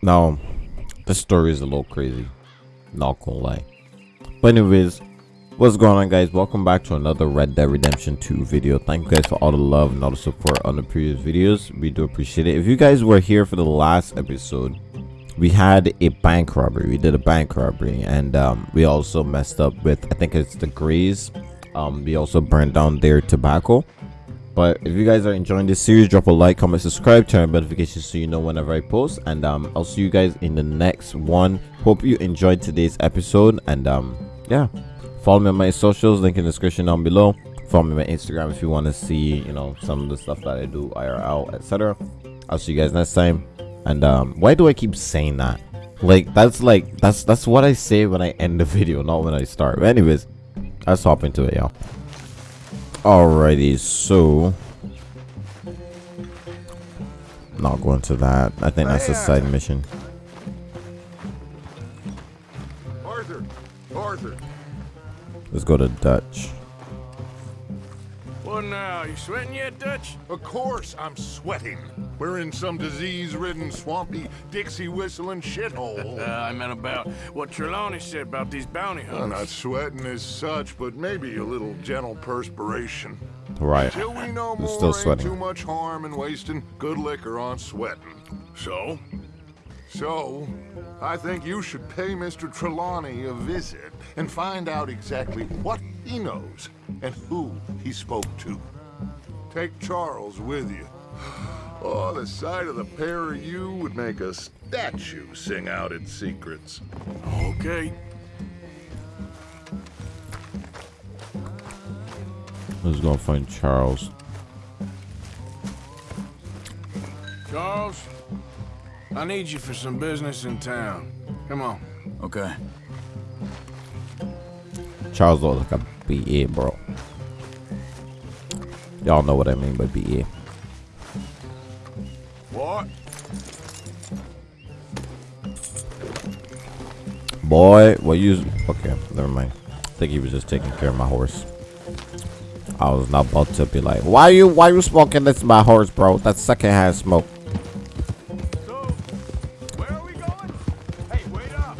Now, this story is a little crazy. Not gonna lie. But anyways, what's going on guys? Welcome back to another Red Dead Redemption 2 video. Thank you guys for all the love and all the support on the previous videos. We do appreciate it. If you guys were here for the last episode, we had a bank robbery. We did a bank robbery and um, we also messed up with, I think it's the Grays. Um, we also burned down their tobacco but if you guys are enjoying this series drop a like comment subscribe turn on notifications so you know whenever i post. And um i'll see you guys in the next one. Hope you enjoyed today's episode. And um yeah. Follow me on my socials link in the description down below. Follow me on my instagram if you want to see you know some of the stuff that i do irl etc i'll see you guys next time. And um why do i keep saying that? Like that's like that's that's what i say when i end the video not when i start. But anyways let's hop into it y'all Alrighty, so not going to that. I think that's a side mission. Arthur, Arthur. Let's go to Dutch. What now? You sweating yet, Dutch? Of course I'm sweating. We're in some disease-ridden, swampy, Dixie-whistling shithole. Uh, I meant about what Trelawney said about these bounty hunters. I'm not sweating as such, but maybe a little gentle perspiration. Right. Till we know more, still ain't sweating. too much harm in wasting good liquor on sweating. So? So, I think you should pay Mr. Trelawney a visit and find out exactly what he knows and who he spoke to. Take Charles with you. Oh, the sight of the pair of you would make a statue sing out its secrets. Okay. Let's go find Charles. Charles, I need you for some business in town. Come on. Okay. Charles looks like a BA, bro. Y'all know what I mean by BA. What? Boy, what you? Okay, never mind. I think he was just taking care of my horse. I was not about to be like, why you, why you smoking this my horse, bro? That's secondhand smoke. So, where are we going? Hey, wait up.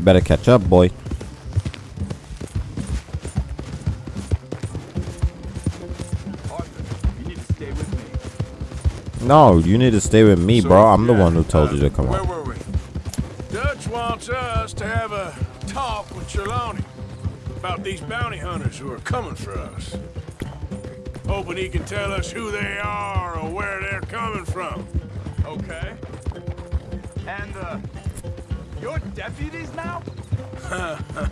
Better catch up, boy. No, you need to stay with me, So, bro. I'm the one who told uh, you to come Where on. were we? Dutch wants us to have a talk with Trelawney about these bounty hunters who are coming for us. Hoping he can tell us who they are or where they're coming from. Okay. And, uh, you're deputies now?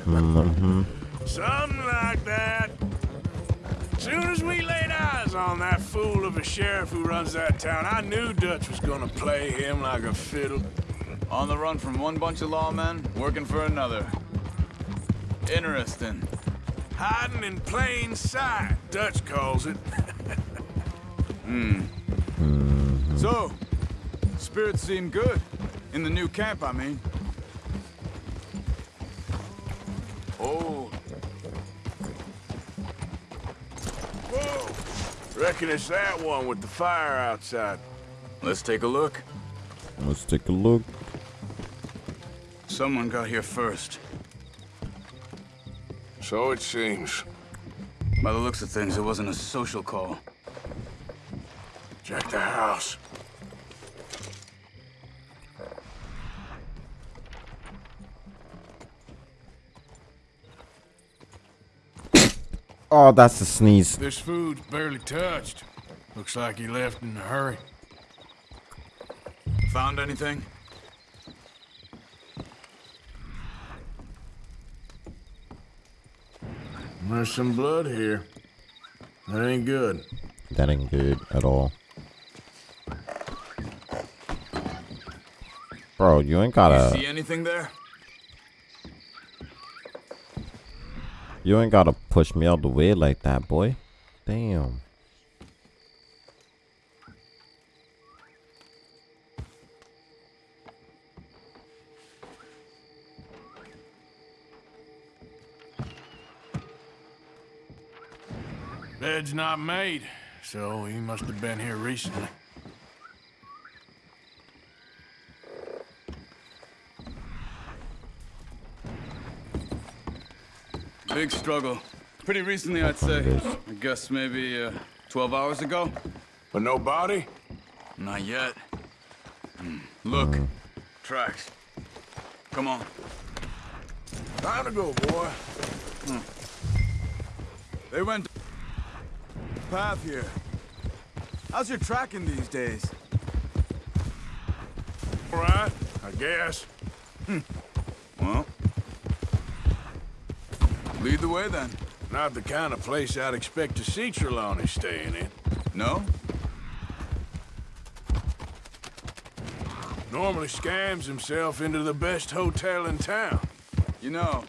mm -hmm. Something like that. Soon as we laid eyes on that fool of a sheriff who runs that town, I knew Dutch was gonna play him like a fiddle. On the run from one bunch of lawmen, working for another. Interesting. Hiding in plain sight, Dutch calls it. Hmm. So, spirits seem good. In the new camp, I mean. Reckon it's that one with the fire outside. let's take a look. Let's take a look. Someone got here first. So it seems. By the looks of things, it wasn't a social call. Check the house. Oh, that's a sneeze. This food's barely touched. Looks like he left in a hurry. Found anything? There's some blood here. That ain't good. That ain't good at all. Bro, you ain't gotta, see anything there? You ain't gotta push me out the way like that, boy. Damn. Bed's not made, so he must have been here recently. Big struggle. Pretty recently, I'd say. I guess maybe uh, 12 hours ago. But no body? Not yet. Hmm. Look, tracks. Come on. Time to go, boy. They went path here. How's your tracking these days? All right, I guess. Well, lead the way then. Not the kind of place I'd expect to see Trelawney staying in. No? Normally scams himself into the best hotel in town. You know,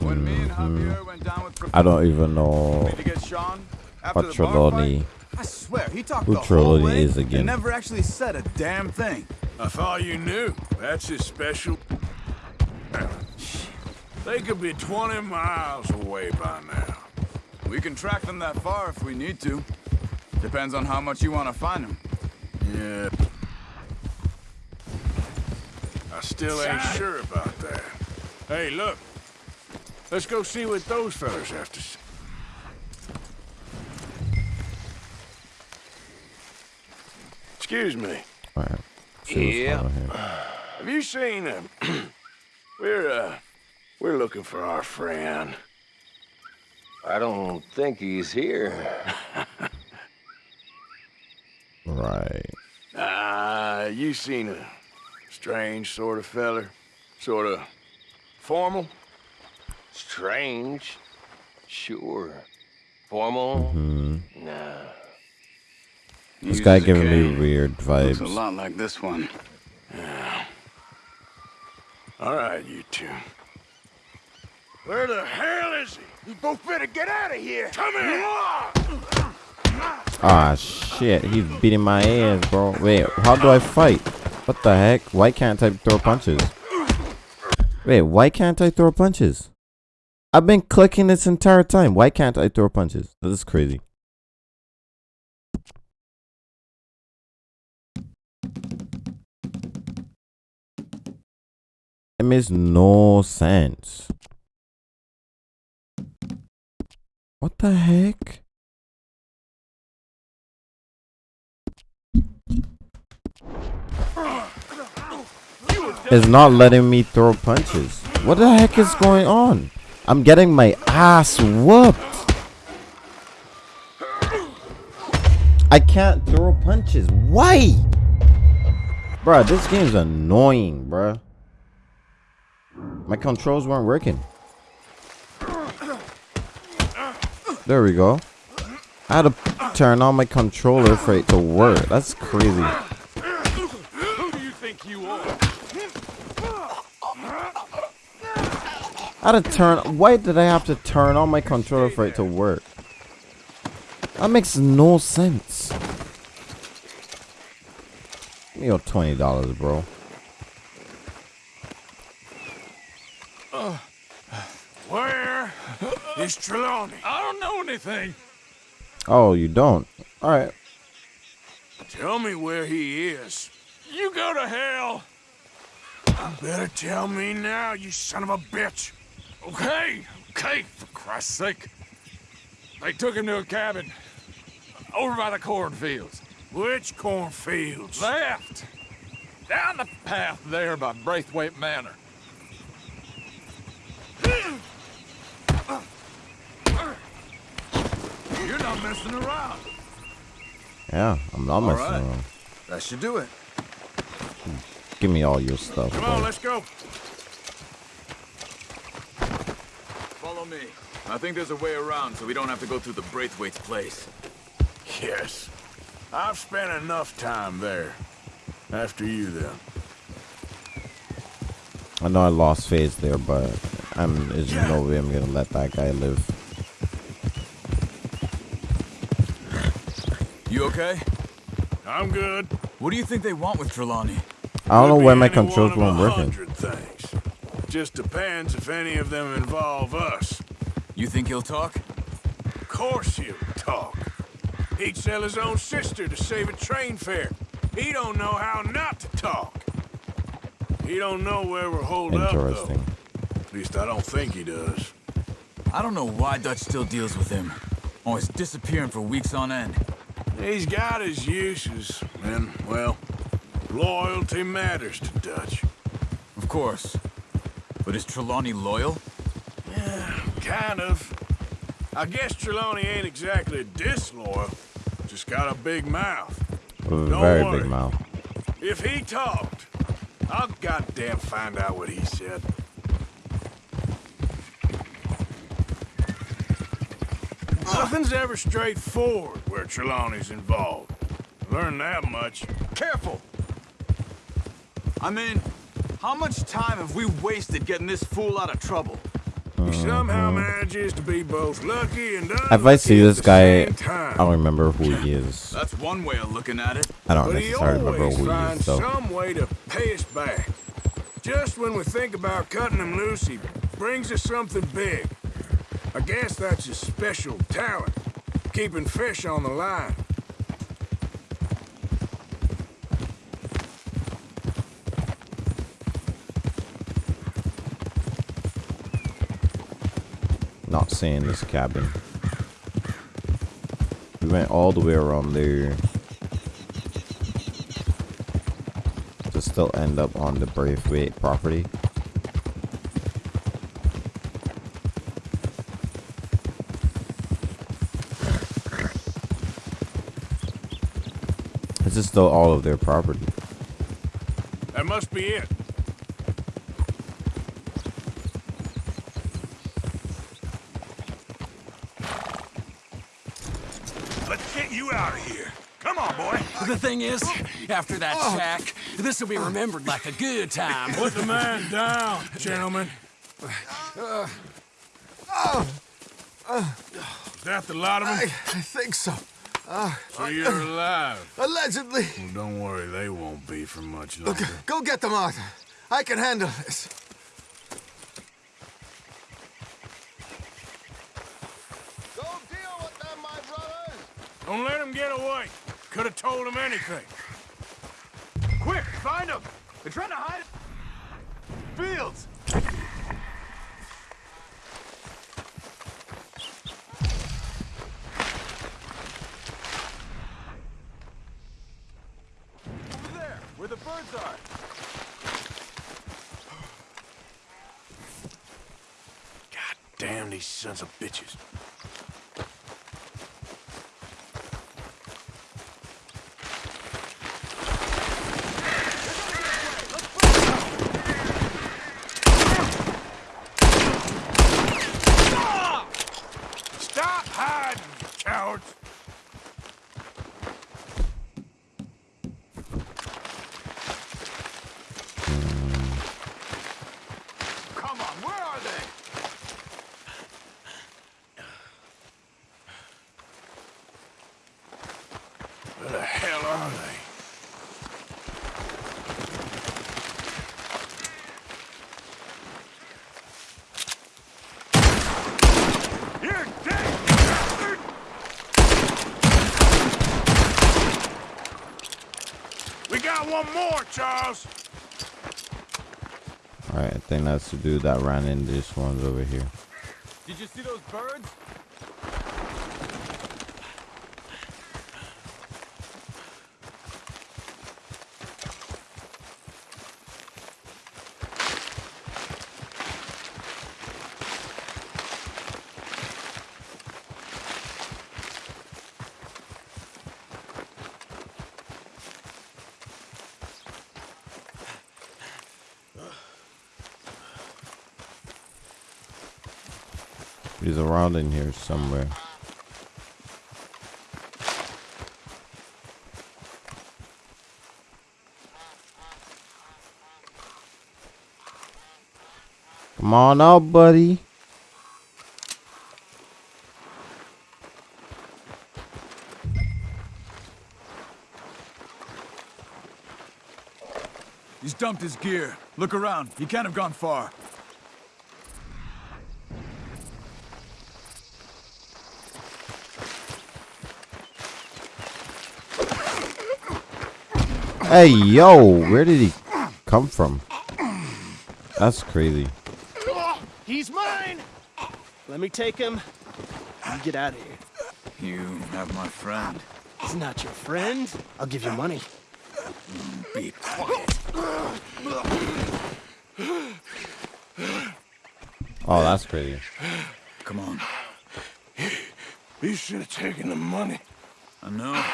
when me and mm-hmm. Javier went down with I don't even know Professor to get Sean after what the bar Trelawney. fight, I swear he talked who the whole Trelawney way is again. and never actually said a damn thing. I thought you knew. That's his special. They could be 20 miles away by now. We can track them that far if we need to. Depends on how much you want to find them. Yeah. I still ain't sure about that. Hey, look. Let's go see what those fellas have to say. Excuse me. Alright. See what's going on here. Have you seen him? we're, uh, we're looking for our friend. I don't think he's here. Right. Ah, you seen a strange sort of feller? Sort of formal? Strange. Sure. Formal? Hmm. Nah. This He guy giving me cane. weird Looks a lot like this one. Yeah. All right, you two. Where the hell is he? You both better get out of here. Come here. Ah, shit. He's beating my ass, bro. Wait, how do I fight? What the heck? Why can't I throw punches? Wait, why can't I throw punches? I've been clicking this entire time. Why can't I throw punches? This is crazy. It makes no sense. What the heck? is not letting me throw punches. What the heck is going on? I'm getting my ass whooped. I can't throw punches. Why? Bruh, this game's annoying, bruh. My controls weren't working. There we go. I had to turn on my controller for it to work. That's crazy. I had to turn. Why did I have to turn on my controller for it to work? That makes no sense. Give me your twenty dollars, bro. Where is Trelawney? I don't know anything. Oh, you don't. All right. Tell me where he is. You go to hell. You better tell me now, you son of a bitch. Okay, okay, for Christ's sake. They took him to a cabin over by the cornfields. Which cornfields? Left. Down the path there by Braithwaite Manor. You're not messing around. Yeah, I'm not messing right. around. That should do it. Give me all your stuff, Come on, bro. let's go. Follow me. I think there's a way around so we don't have to go through the Braithwaite's place. Yes. I've spent enough time there. After you, then. I know I lost phase there, but I'm. There's no way I'm gonna let that guy live. You okay? I'm good. What do you think they want with Trelawney? I don't know Could why be my any controls one weren't of a working. hundred things. Just depends if any of them involve us. You think he'll talk? Of course he'll talk. He'd sell his own sister to save a train fare. He don't know how not to talk. He don't know where we're holed up, though. Interesting. At least I don't think he does. I don't know why Dutch still deals with him. Always disappearing for weeks on end. He's got his uses, and, well, loyalty matters to Dutch. Of course. But is Trelawney loyal? Yeah, Kind of. I guess Trelawney ain't exactly disloyal. Just got a big mouth. A Don't very worry. big mouth. If he talked, I'll goddamn find out what he said. Nothing's ever straightforward where Trelawney's involved. Learned that much. Careful! I mean, how much time have we wasted getting this fool out of trouble? He somehow manages to be both lucky and unlucky If I unlucky see at this guy. I don't remember who he is. That's one way of looking at it. I don't But he necessarily remember always who he is, finds though. some way to pay us back. Just when we think about cutting him loose, he brings us something big. I guess that's his special talent, keeping fish on the line. Not seeing this cabin. We went all the way around there. To still end up on the Braithwaite property. This is still all of their property. That must be it. Let's get you out of here. Come on, boy. The thing is, after that oh. shack, this will be remembered like a good time. Put the man down, gentlemen. Uh, uh, uh, is that the lot of them? I think so. So you're alive. Allegedly. Well, don't worry, they won't be for much longer. Go get them, Arthur. I can handle this. Go deal with them, my brothers. Don't let him get away. Could have told him anything. Quick, find him! They're trying to hide Fields! Over there, where the birds are. God damn these of bitches. Stop hiding, you cowards! Come on, where are they? Where the hell are they? You're dead. We got one more, Charles. Alright, I think that's the dude that ran into this one's over here. Did you see those birds? He's around in here somewhere. Come on out, buddy. He's dumped his gear. Look around. He can't have gone far. Hey, yo, where did he come from? That's crazy. He's mine. Let me take him. You get out of here. You have my friend. He's not your friend. I'll give you money. Be quiet. Oh, that's crazy. Come on. You should have taken the money. I know.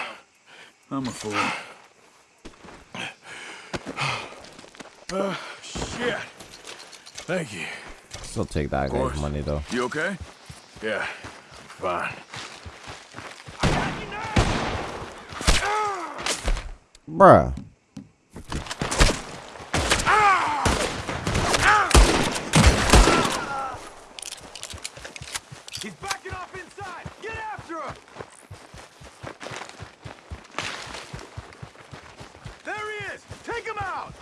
I'm a fool. Shit. Thank you. Still take that guy's money though. You okay? Yeah, fine. Bruh. He's backing off inside! Get after him! There he is! Take him out!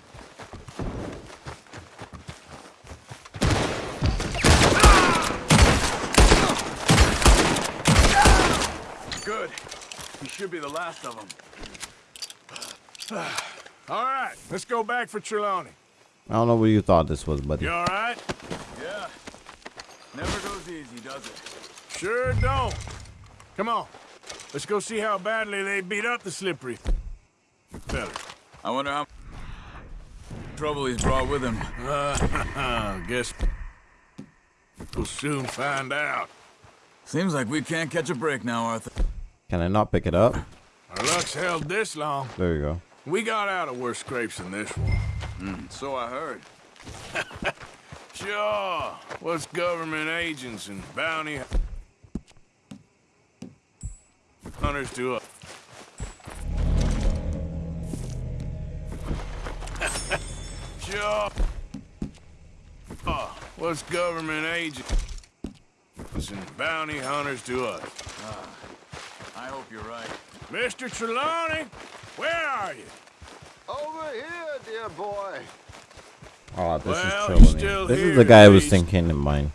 Good. He should be the last of them. All right, let's go back for Trelawney. I don't know what you thought this was, buddy. You all right? Yeah. Never goes easy, does it? Sure don't. Come on. Let's go see how badly they beat up the slippery fella. I wonder how trouble he's brought with him. Uh, guess we'll soon find out. Seems like we can't catch a break now, Arthur. Can I not pick it up? Our luck's held this long. There you go. We got out of worse scrapes than this one. Hmm, so I heard. Sure. What's government agents and bounty hunters do us? sure. Oh, ah, what's government agents and bounty hunters to us? I hope you're right. Mr. Trelawney, where are you? Over here, dear boy. Oh, this Well, is he's Trelawney. This here, is the guy I was thinking in mind.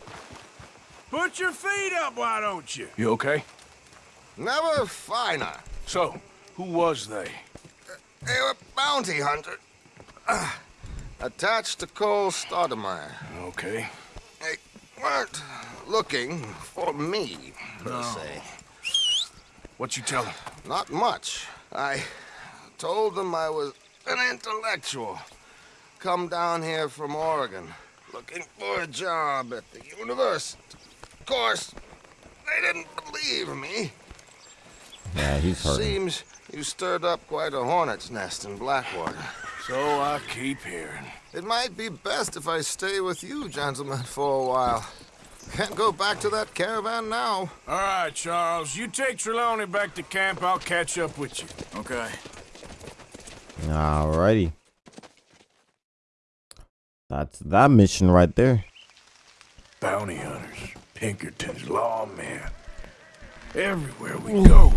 Put your feet up, why don't you? You okay? Never finer. So, who was they? They were bounty hunters. Uh, attached to Cole Stoudemire. Okay. They weren't looking for me, per se. What you tell them? Not much. I told them I was an intellectual. Come down here from Oregon, looking for a job at the university. Of course, they didn't believe me. Yeah, he's hurting. Seems you stirred up quite a hornet's nest in Blackwater. So I keep hearing. It might be best if I stay with you, gentlemen, for a while. Can't go back to that caravan now. All right, Charles. You take Trelawney back to camp. I'll catch up with you. Okay. Alrighty. That's that mission right there. Bounty hunters, Pinkerton's lawmen. Everywhere we go,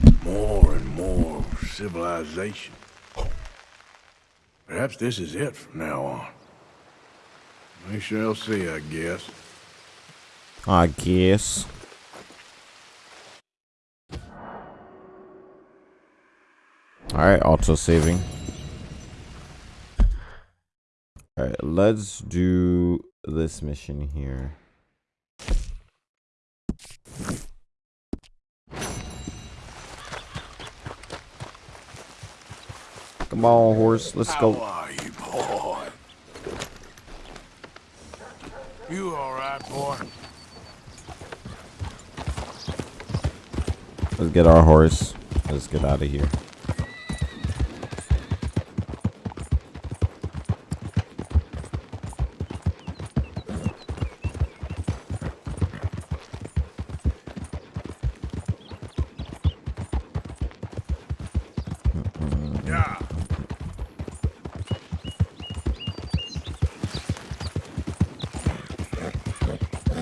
there's more and more civilization. Perhaps this is it from now on. We shall see, I guess. I guess. Alright, auto saving. Alright, let's do this mission here. Come on, horse. Let's How go. are you, boy? You all right, boy? Let's get our horse. Let's get out of here.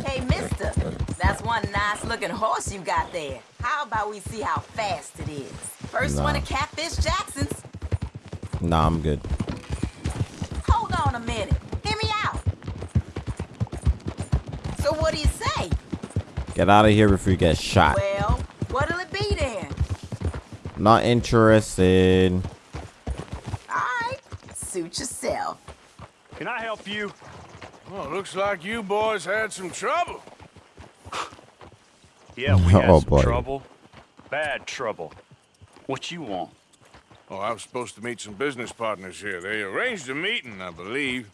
Hey, mister, that's one nice looking horse you got there. How we see how fast it is? First one Nah. to Catfish Jackson's. Nah, I'm good. Hold on a minute. Hear me out. So what do you say? Get out of here before you get shot. Well, what'll it be then? Not interested. Alright, suit yourself. Can I help you? Well, looks like you boys had some trouble. Yeah, we oh, had Oh, some boy. trouble. Bad trouble. What you want? Oh, I was supposed to meet some business partners here. They arranged a meeting, I believe.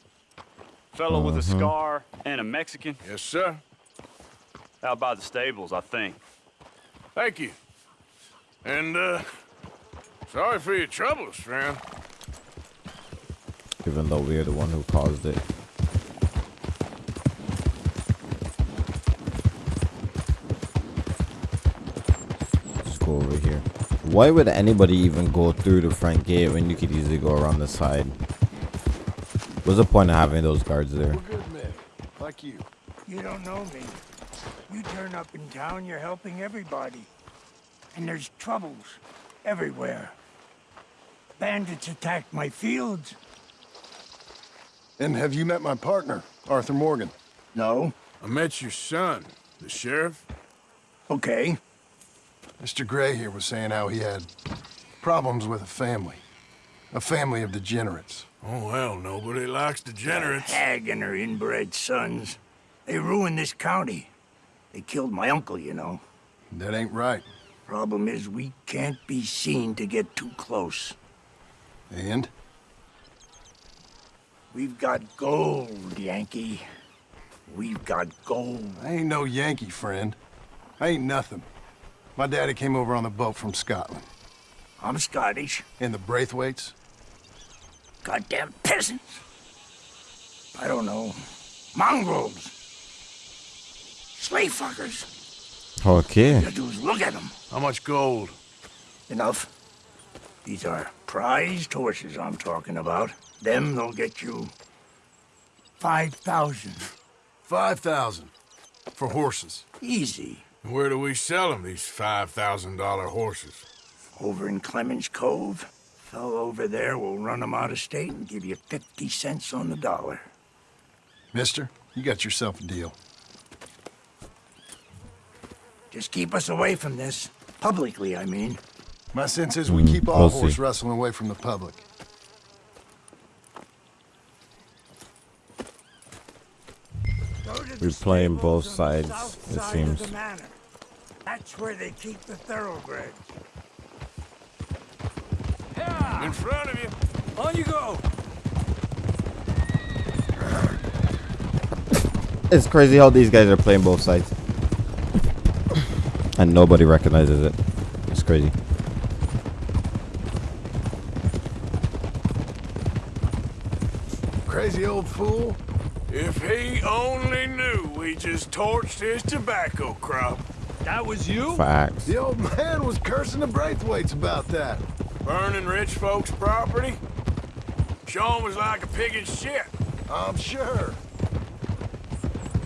Fellow with a Mhm. scar and a Mexican? Yes, sir. Out by the stables, I think. Thank you. And, uh, sorry for your troubles, friend. Even though we're the one who caused it. Let's go over here. Why would anybody even go through the front gate when you could easily go around the side? What's the point of having those guards there? We're good like you. You don't know me. You turn up in town, you're helping everybody. And there's troubles everywhere. Bandits attacked my fields. And have you met my partner, Arthur Morgan? No. I met your son, the sheriff. Okay. Mr. Gray here was saying how he had problems with a family. A family of degenerates. Oh, well, nobody likes degenerates. Hag and her inbred sons. They ruined this county. They killed my uncle, you know. That ain't right. Problem is, we can't be seen to get too close. And? We've got gold, Yankee. We've got gold. I ain't no Yankee, friend. I ain't nothing. My daddy came over on the boat from Scotland. I'm Scottish. And the Braithwaites? Goddamn peasants. I don't know. Mongrels. Slave fuckers. Okay. All You do is look at them. How much gold? Enough. These are prized horses I'm talking about. Them, they'll get you 5,000. 5,000. For horses. Easy. Where do we sell them, these $5,000 horses? Over in Clemens Cove. Fellow over there will run them out of state and give you 50 cents on the dollar. Mister, you got yourself a deal. Just keep us away from this. Publicly, I mean. My sense is we Mm, keep all we'll horse see. wrestling away from the public. We're playing both sides, it side seems. That's where they keep the thoroughbreds. In front of you. On you go. It's crazy how these guys are playing both sides. And nobody recognizes it. It's crazy. Crazy old fool. If he only knew we just torched his tobacco crop. That was you? Facts. The old man was cursing the Braithwaites about that. Burning rich folks' property? Sean was like a pig in shit. I'm sure.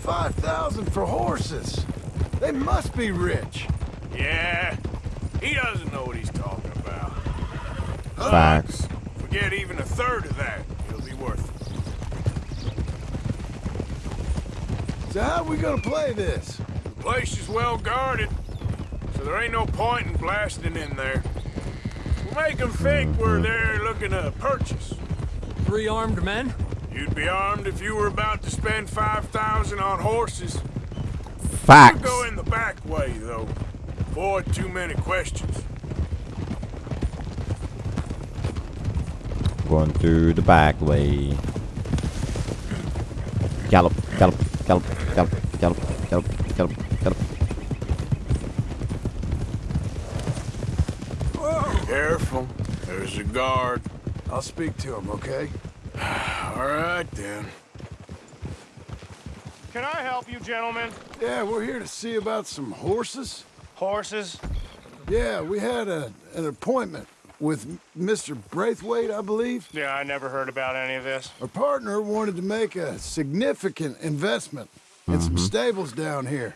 5,000 for horses. They must be rich. Yeah, he doesn't know what he's talking about. Facts. Forget even a third of that. It'll be worth it. So how are we gonna play this? The place is well guarded, so there ain't no point in blasting in there. We'll make them think we're there looking to purchase. Three armed men? You'd be armed if you were about to spend 5,000 on horses. Facts. We'll go in the back way, though. Avoid too many questions. Going through the back way. Gallop, gallop, gallop, gallop, gallop, gallop, gallop, gallop. Careful. There's a guard. I'll speak to him, okay? All right, then. Can I help you, gentlemen? Yeah, we're here to see about some horses. Horses? Yeah, we had a, an appointment with Mr. Braithwaite, I believe. Yeah, I never heard about any of this. Our partner wanted to make a significant investment in some stables down here.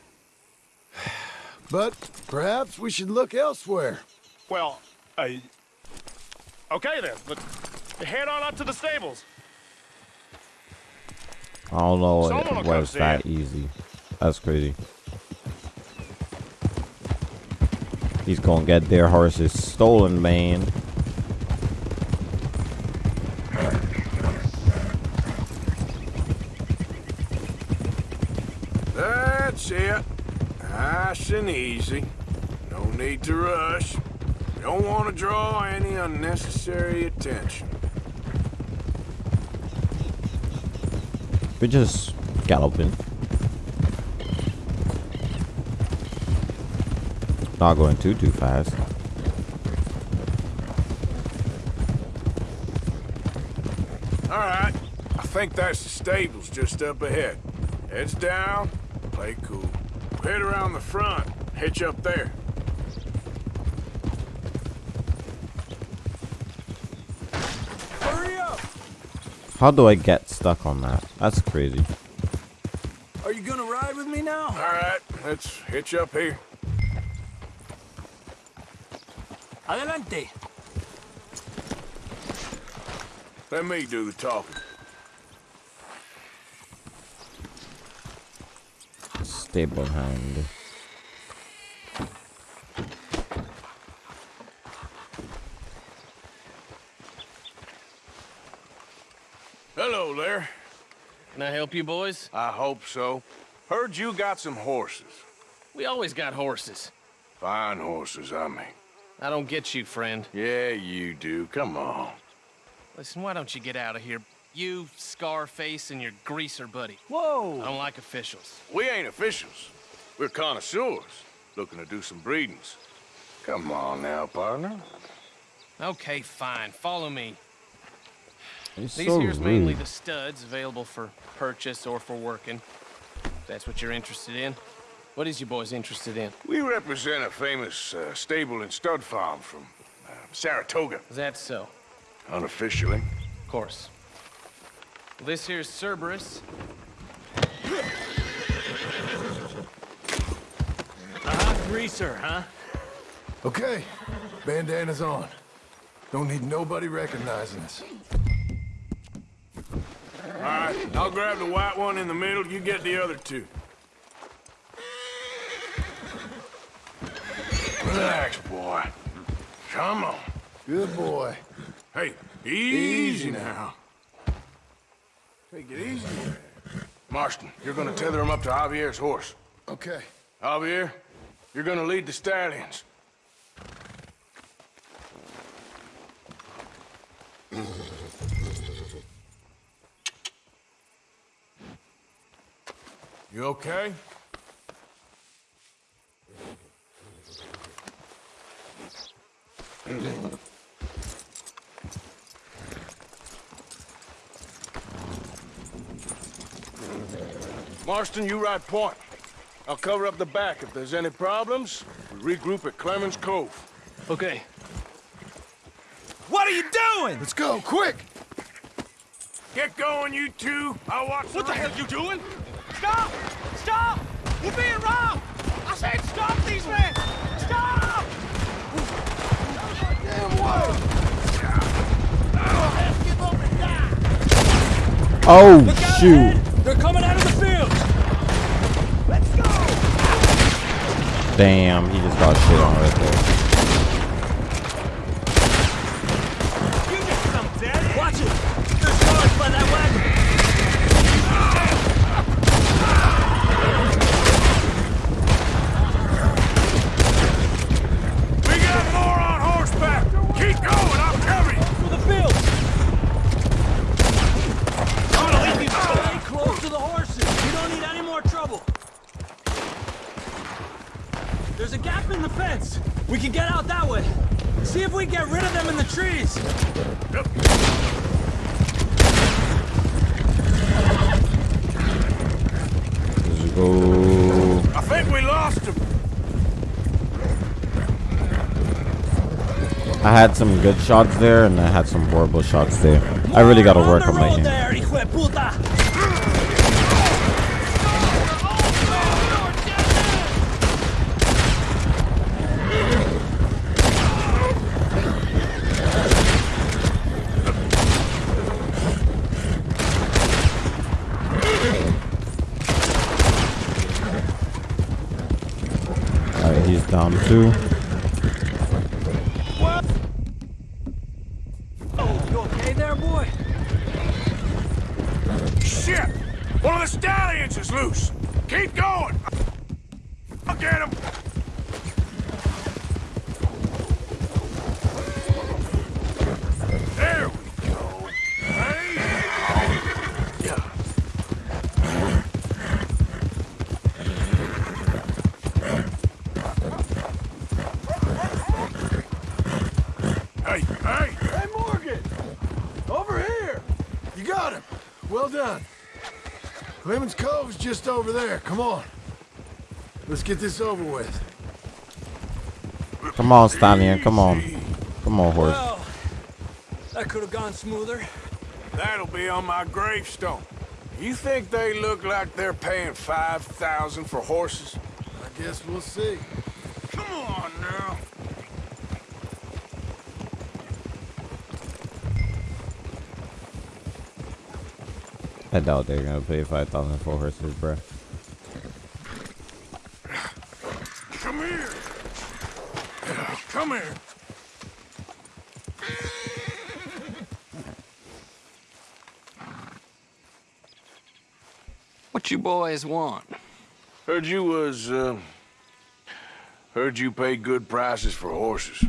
But perhaps we should look elsewhere. Well, uh, okay then. But head on up to the stables. I don't know Someone will what come was that it. easy. That's crazy. He's gonna get their horses stolen, man. That's it. Nice and easy. No need to rush. Don't want to draw any unnecessary attention. We're just galloping. Not going too too fast. All right. I think that's the stables just up ahead. Heads down, play cool. Head around the front, hitch up there. Hurry up! How do I get stuck on that? That's crazy. Are you gonna ride with me now? All right, let's hitch up here. Adelante. Let me do the talking. Stable hand. Hello there. Can I help you boys? I hope so. Heard you got some horses. We always got horses. Fine horses, I mean. I don't get you, friend. Yeah, you do. Come on. Listen, why don't you get out of here? You, Scarface, and your greaser buddy. Whoa! I don't like officials. We ain't officials. We're connoisseurs, looking to do some breedings. Come on now, partner. Okay, fine. Follow me. He's These so here's mainly the studs available for purchase or for working. If that's what you're interested in. What is you boys interested in? We represent a famous uh, stable and stud farm from uh, Saratoga. Is that so? Unofficially. Of course. This here's Cerberus. Uh-huh, greaser, huh? Okay, bandana's on. Don't need nobody recognizing us. All right, I'll grab the white one in the middle. You get the other two. Relax, boy. Come on. Good boy. Hey, easy, Easy now. Take it easy. Marston, you're gonna tether him up to Javier's horse. Okay. Javier, you're gonna lead the stallions. You okay? Marston, you ride point. I'll cover up the back. If there's any problems, we regroup at Clemens Cove. Okay. What are you doing? Let's go, quick! Get going, you two. I'll watch What the hell are you doing? Stop! Stop! We're being robbed! I said stop these men! Stop! Damn way! Oh shoot! They're coming out of the field. Let's go. Damn, he just got shit on right there. You get some, Daddy. Watch it. There's cars by that wagon. We got more on horseback. Keep going. I'll cover you. For the field. I'm gonna leave you stay close to the horses. You don't need any more trouble. There's a gap in the fence. We can get out that way. See if we can get rid of them in the trees. Let's go. I think we lost him. I had some good shots there, and I had some horrible shots there. I really gotta work on my game. he's down too. Over there. Come on. Let's get this over with. Come on, Stallion. Come on. Come on, horse. Well, that could have gone smoother. That'll be on my gravestone. You think they look like they're paying 5000 for horses? I guess we'll see. Come on now. I doubt they're gonna pay five thousand for horses, bro. Come here. Come here. What you boys want? Heard you was, uh... Heard you pay good prices for horses.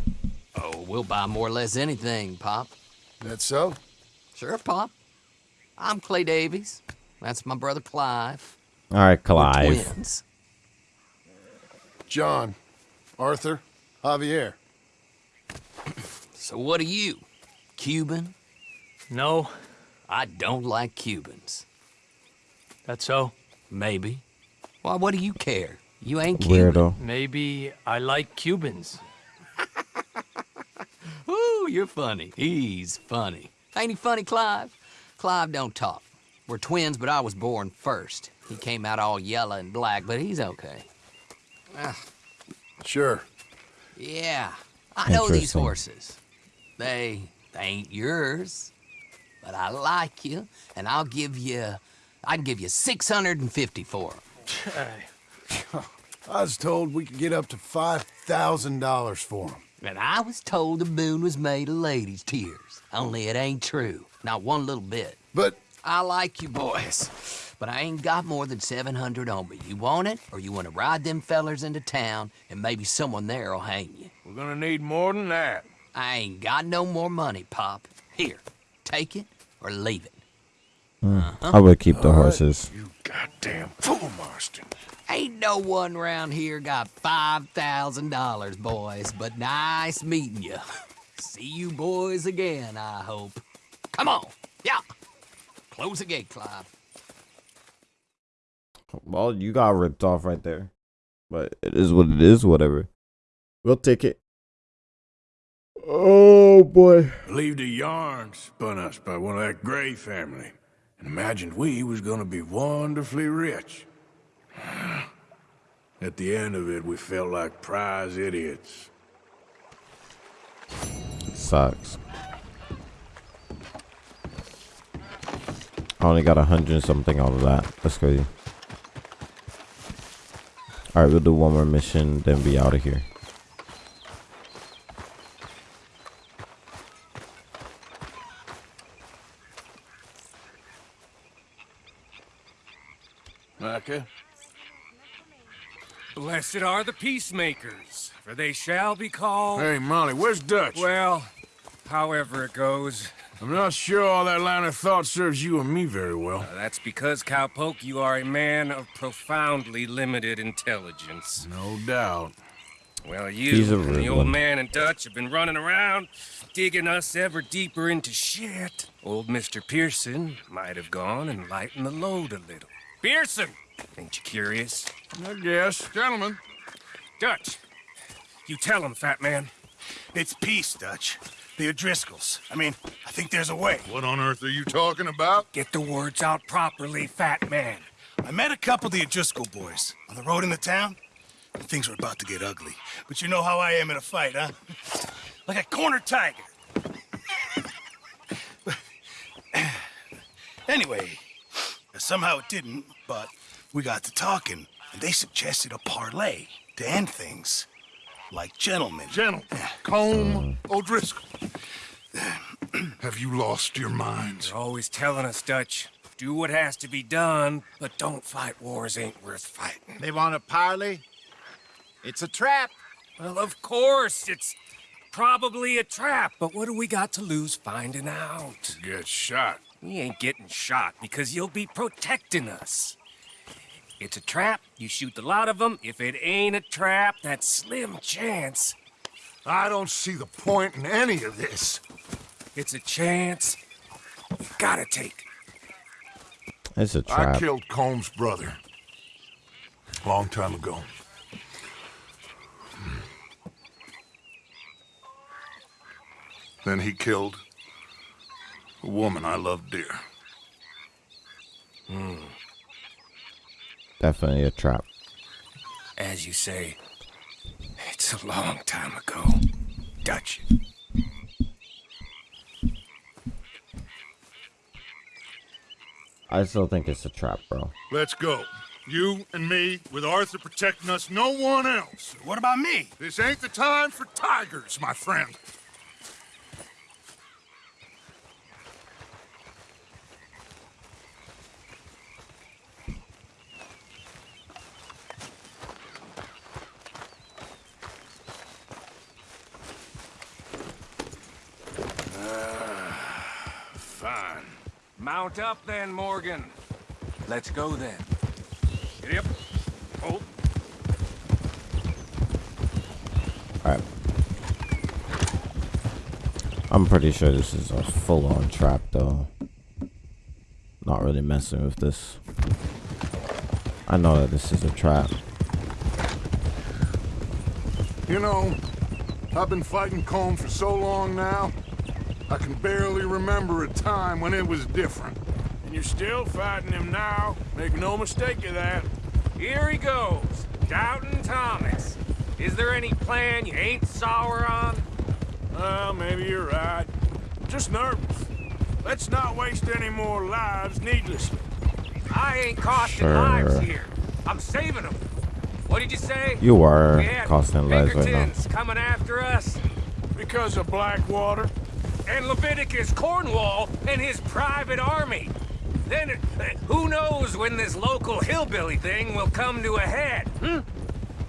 Oh, we'll buy more or less anything, Pop. That so? Sure, Pop. I'm Clay Davies. That's my brother Clive. All right, We're Clive. twins. John, Arthur, Javier. So what are you? Cuban? No. I don't like Cubans. That so? Maybe. Why, what do you care? You ain't Cuban. Weirdo. Maybe I like Cubans. Ooh, you're funny. He's funny. Ain't he funny, Clive? Clive don't talk. We're twins, but I was born first. He came out all yellow and black, but he's okay. Ah, Sure. yeah, I know these horses. They, they ain't yours, but I like you, and I'll give you, I can give you 650 for 'em. I was told we could get up to $5,000 for them. And I was told the moon was made of ladies' tears. Only it ain't true. Not one little bit. But I like you boys, but I ain't got more than 700 on me. You want it, or you want to ride them fellers into town, and maybe someone there'll hang you. We're gonna need more than that. I ain't got no more money, Pop. Here, take it or leave it. I would keep the horses. You goddamn fool, Marston. Ain't no one round here got $5,000, boys, but nice meeting you. See you boys again, I hope. Come on, yeah. Close the gate, Clive. Well, you got ripped off right there, but it is what it is. Whatever. We'll take it. Oh boy. Believed the yarn spun us by one of that Gray family, and imagined we was gonna be wonderfully rich. At the end of it, we felt like prize idiots. Sucks. I only got a hundred something out of that. That's crazy. All right, we'll do one more mission, then be out of here. Micah? Blessed are the peacemakers, for they shall be called... Hey, Molly, where's Dutch? Well, however it goes. I'm not sure all that line of thought serves you and me very well. Uh, that's because, Cowpoke, you are a man of profoundly limited intelligence. No doubt. Well, you He's a and the old one. man and Dutch have been running around, digging us ever deeper into shit. Old Mr. Pearson might have gone and lightened the load a little. Pearson! Ain't you curious? I guess. Gentlemen. Dutch, you tell him, fat man. It's peace, Dutch. The O'Driscolls. I mean, I think there's a way. What on earth are you talking about? Get the words out properly, fat man. I met a couple of the O'Driscoll boys on the road in the town. and Things were about to get ugly. But you know how I am in a fight, huh? Like a corner tiger. anyway, somehow it didn't, but we got to talking, and they suggested a parlay to end things. Like gentlemen. Gentlemen. Colm O'Driscoll. Have you lost your minds? They're always telling us, Dutch, do what has to be done, but don't fight wars ain't worth fighting. They want a parley? It's a trap. Well, of course, it's probably a trap, but what do we got to lose finding out? Get shot. We ain't getting shot because you'll be protecting us. It's a trap, you shoot the lot of them. If it ain't a trap, that's slim chance. I don't see the point in any of this. It's a chance you gotta take. It's a I trap. I killed Colm's brother. Long time ago. Then he killed a woman I loved dear. Hmm. Definitely a trap. As you say, it's a long time ago. Dutch. I still think it's a trap, bro. Let's go. You and me, with Arthur protecting us, no one else. What about me? This ain't the time for tigers, my friend. Fine. Mount up then, Morgan. Let's go then. Giddy up. Hold. Oh. Alright. I'm pretty sure this is a full-on trap, though. Not really messing with this. I know that this is a trap. You know, I've been fighting Colm for so long now, I can barely remember a time when it was different. And you're still fighting him now. Make no mistake of that. Here he goes. Doubting Thomas. Is there any plan you ain't sour on? Well, maybe you're right. Just nervous. Let's not waste any more lives needlessly. I ain't costing Sure. lives here. I'm saving them. What did you say? You are costing lives right now. Pinkertons coming after us. Because of Blackwater? And Leviticus Cornwall and his private army. Then, uh, who knows when this local hillbilly thing will come to a head, hmm?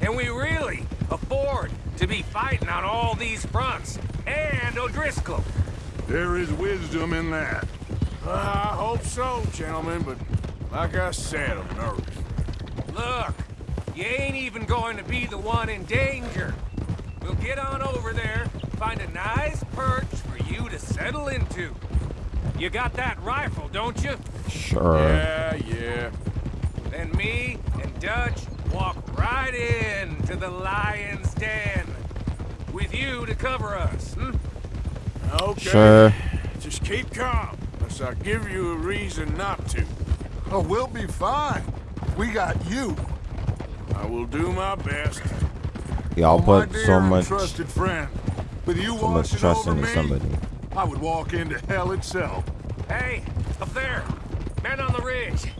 And we really afford to be fighting on all these fronts. And O'Driscoll. There is wisdom in that. I hope so, gentlemen, but like I said, I'm nervous. Look, you ain't even going to be the one in danger. We'll get on over there, find a nice perch you to settle into. You got that rifle, don't you? Sure. Yeah, yeah. Then me and Dutch walk right in to the lion's den. With you to cover us, hmm? Okay. Sure. Just keep calm, unless I give you a reason not to. Oh, we'll be fine. We got you. I will do my best. Y'all Oh, put so much, trusted friend. With you so much trust over into me, somebody. I would walk into hell itself. Hey, up there! Men on the ridge!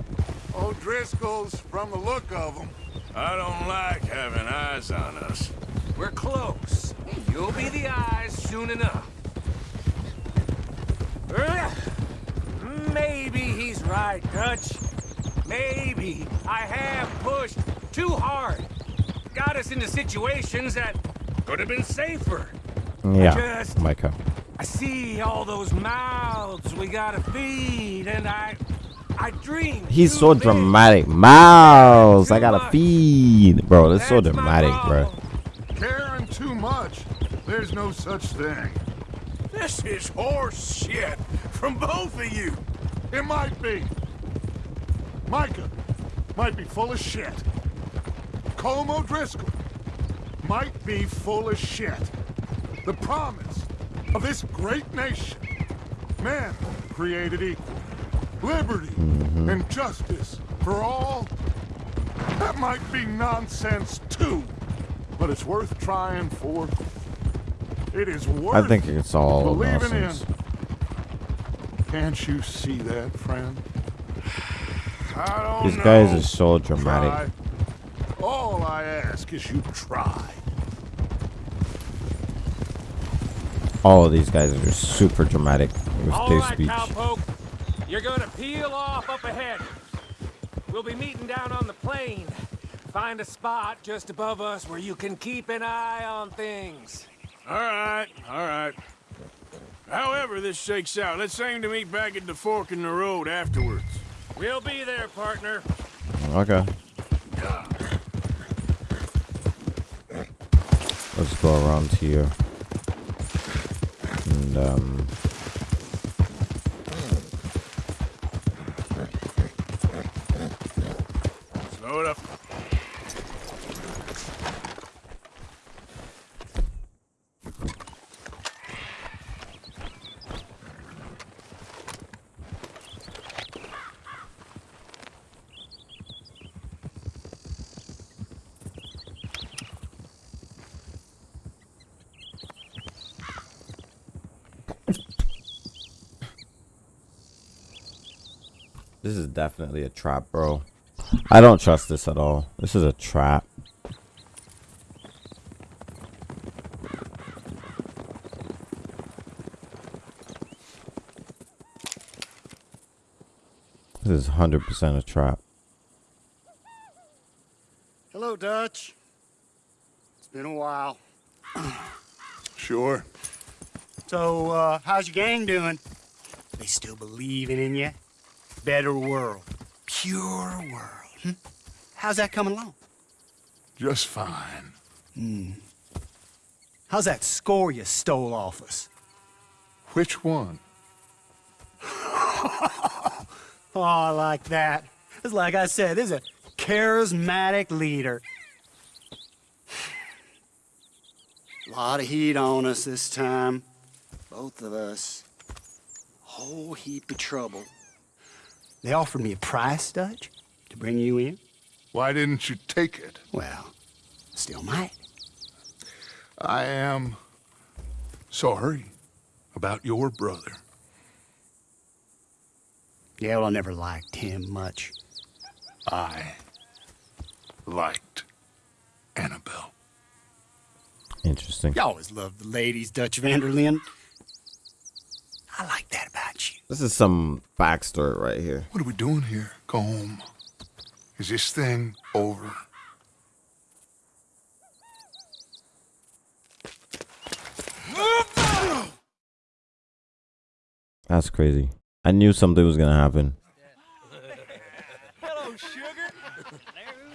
Oh, O'Driscoll's, from the look of them. I don't like having eyes on us. We're close. You'll be the eyes soon enough. Maybe he's right, Dutch. Maybe I have pushed too hard. Got us into situations that could have been safer. Yeah, Just- Micah. I see all those mouths we gotta feed, and I... I dream. He's so big. dramatic. Miles, I gotta feed. Bro, that's so dramatic, bro. Caring too much. There's no such thing. This is horse shit from both of you. It might be. Micah might be full of shit. Colm O'Driscoll might be full of shit. The promise of this great nation. Man created equal. Liberty mm-hmm. and justice for all. That might be nonsense too. But it's worth trying for. It is worth I think it's all believing nonsense. in. Can't you see that, friend? I don't These know. guys are so dramatic. Try. All I ask is you try. All of these guys are just super dramatic with All their right, speech. cowpoke. You're gonna peel off up ahead. We'll be meeting down on the plain. Find a spot just above us where you can keep an eye on things. All right, all right. However this shakes out, let's aim to meet back at the fork in the road afterwards. We'll be there, partner. Okay. Let's go around here. And um Slow it up. this is definitely a trap, bro. I don't trust this at all. This is a trap. This is 100% a trap. Hello, Dutch. It's been a while. Sure. So, uh, how's your gang doing? They still believing in you? Better world. Pure world. Hmm? How's that coming along? Just fine. Hmm. How's that score you stole off us? Which one? oh, I like that. It's like I said, this is a charismatic leader. A lot of heat on us this time. Both of us. Whole heap of trouble. They offered me a price, Dutch, to bring you in. Why didn't you take it? Well, still might. I am sorry about your brother. Yeah, well, I never liked him much. I liked Annabelle. Interesting. You always loved the ladies, Dutch van der Linde. I like that about you. This is some backstory right here. What are we doing here? Go home. Is this thing over? That's crazy. I knew something was gonna happen. Hello, sugar.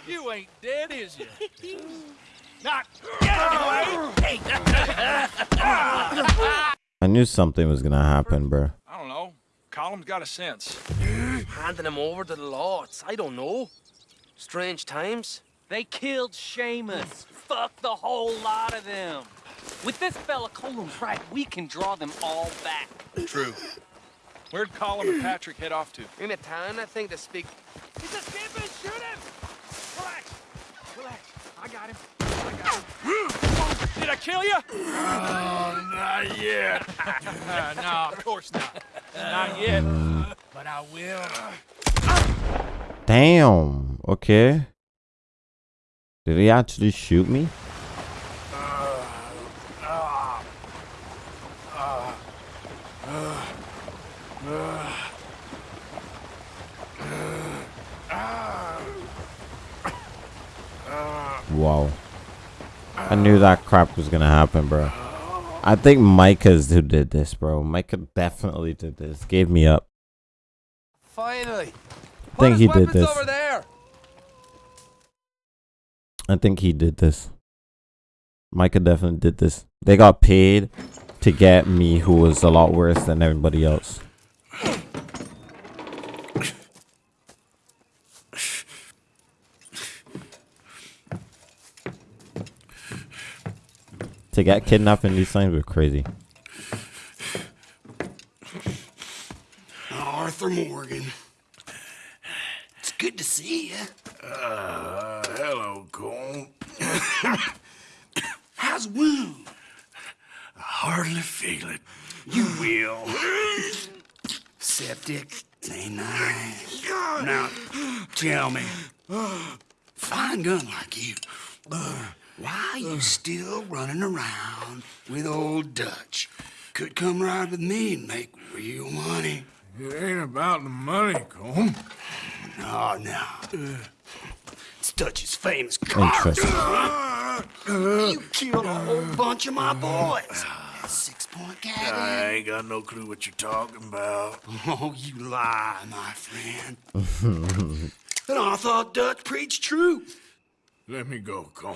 You ain't dead, is you? Not get away! I knew something was gonna happen, bro. I don't know. Colm's got a sense. Handing him over to the lords. I don't know. Strange times. They killed Seamus. Fuck the whole lot of them. With this fella Colm's right, we can draw them all back. True. Where'd Colm and Patrick head off to? In a town, I think, to speak. He's escaping! Shoot him! Relax. Relax. I got him. I got him. Did I kill you? Oh, not yet. no, of course not. Not yet. But I will. Damn. Okay. Did he actually shoot me? Wow. I knew that crap was gonna happen, bro. I think Micah's who did this, bro. Micah definitely did this. Gave me up. Finally. I think he did this. over there. I think he did this. Micah definitely did this. They got paid to get me, who was a lot worse than everybody else. To get kidnapped in these things were crazy. Arthur Morgan. It's good to see you. Uh, hello, Colm. How's wound? I hardly feel it. You will. Septic. Ain't nice. Now, tell me, fine gun like you, why you still running around with old Dutch? Could come ride with me and make real money. It ain't about the money, Colm. Oh, no, no. It's Dutch's famous car. Interesting. You killed a whole bunch of my boys. Six point I ain't got no clue what you're talking about. Oh, you lie, my friend. And I thought Dutch preached truth. Let me go, Colm,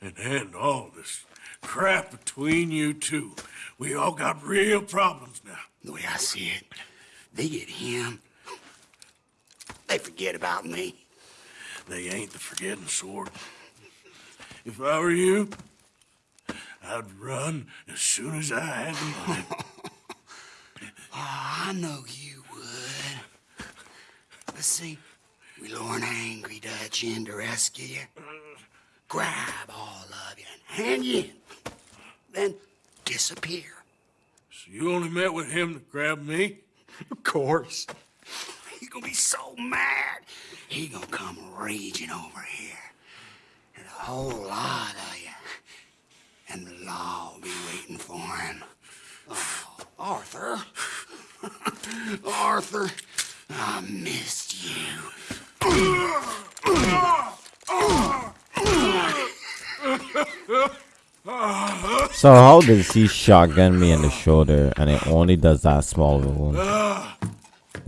and end all this crap between you two. We all got real problems now. The way I see it, they get him. They forget about me. They ain't the forgetting sort. If I were you, I'd run as soon as I had the money. Oh, I know you would. But see, we lure an angry Dutch in to rescue you. Grab all of you and hand you in. Then disappear. So you only met with him to grab me? Of course. He's gonna be so mad. He gonna come raging over here. And a whole lot of you. And the law will be waiting for him. Oh, Arthur. Arthur, I missed you. So how does he shotgun me in the shoulder and it only does that small wound?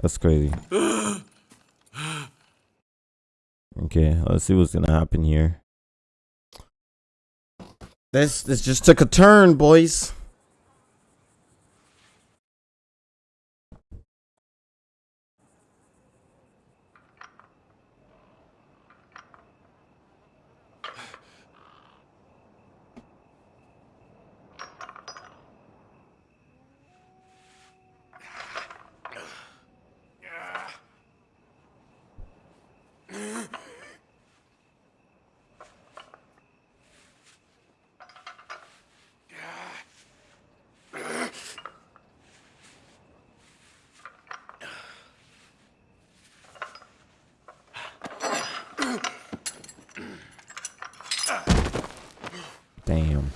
That's crazy. Okay, let's see what's gonna happen here. This this just took a turn, boys. Damn.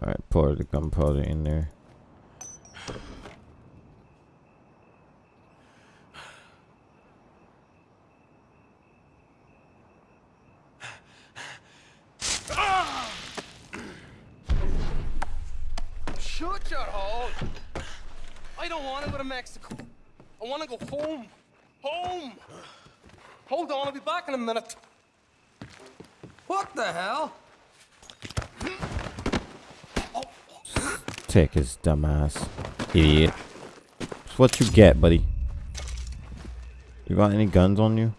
Alright, pour the gunpowder in there. Shut your hole. I don't want to go to Mexico. I want to go home. Home. Hold on, I'll be back in a minute. What the hell? Take his dumbass. Idiot. That's what you get, buddy. You got any guns on you?